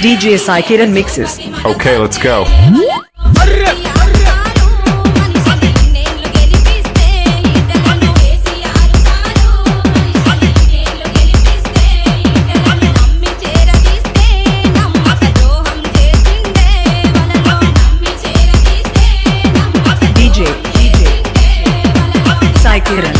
DJ Saikiran mixes. Okay, let's go. DJ Sai Kiran.